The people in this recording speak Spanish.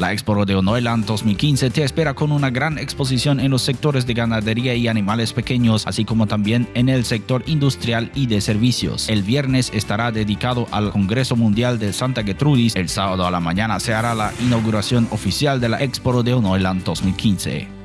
La Expo Rodeo Neuland 2015 te espera con una gran exposición en los sectores de ganadería y animales pequeños, así como también en el sector industrial y de servicios. El viernes estará dedicado al Congreso Mundial de Santa Gertrudis. El sábado a la mañana se hará la inauguración oficial de la Expo Rodeo Neuland 2015.